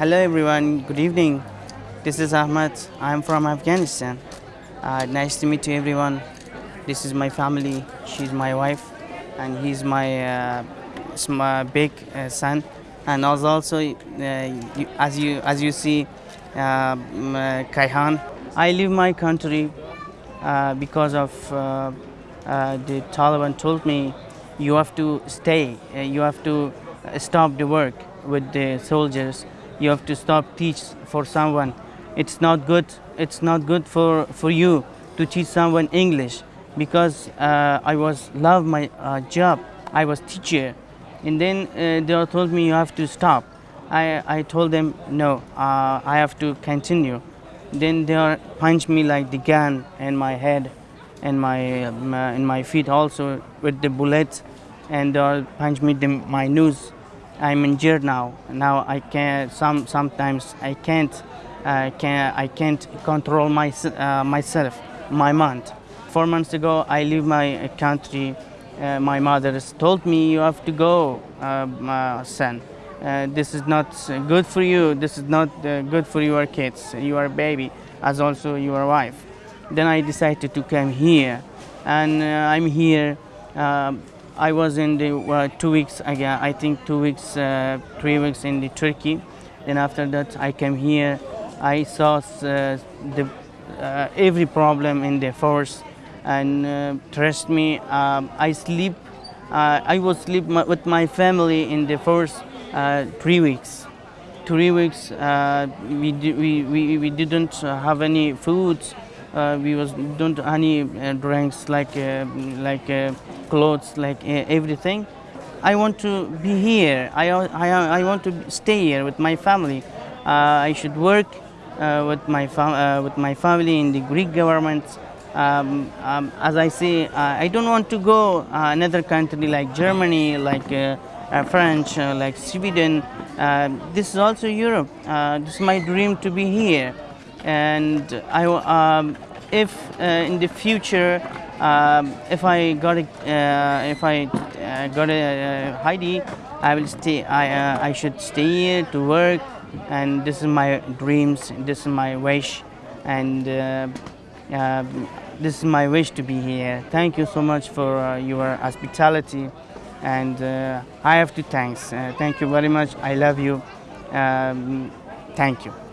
Hello everyone, good evening. This is Ahmad. I'm from Afghanistan. Uh, nice to meet you everyone. This is my family. She's my wife, and he's my, uh, my big uh, son. And also, also uh, you, as you as you see, uh, Kaihan. I leave my country uh, because of uh, the Taliban told me you have to stay. you have to stop the work with the soldiers. You have to stop teach for someone. It's not good. It's not good for for you to teach someone English because uh, I was love my uh, job. I was teacher, and then uh, they told me you have to stop. I I told them no. Uh, I have to continue. Then they punched me like the gun in my head, and my, my in my feet also with the bullets, and they punched me the, my nose. I'm injured now. Now I can some sometimes I can't uh, can I can't control my, uh, myself, my mind. Four months ago, I leave my country. Uh, my mother told me, you have to go, uh, son. Uh, this is not good for you. This is not uh, good for your kids, your baby, as also your wife. Then I decided to come here, and I'm here. I was in the two weeks again. I think two weeks, three weeks in the Turkey. Then after that, I came here. I saw uh, the, uh, every problem in the force and uh, trust me, um, I sleep, uh, I was sleep with my family in the uh, three weeks. Three weeks, uh, we, we, we, we didn't have any foods, Uh, we was don't any uh, drinks like uh, like clothes, like everything. I want to be here. I, I, I want to stay here with my family. I should work uh, with my uh, with my family in the Greek government. Um, um, as I say, uh, I don't want to go another country like Germany, like French, like Sweden. this is also Europe. this is my dream to be here, and I um, if in the future um, if I got a, uh, if I uh, got a uh, I will stay. I I should stay here to work. And this is my dreams this is my wish. And uh, uh, this is my wish to be here. Thank you so much for uh, your hospitality. And uh, I have to thanks. Uh, thank you very much. I love you. Um, thank you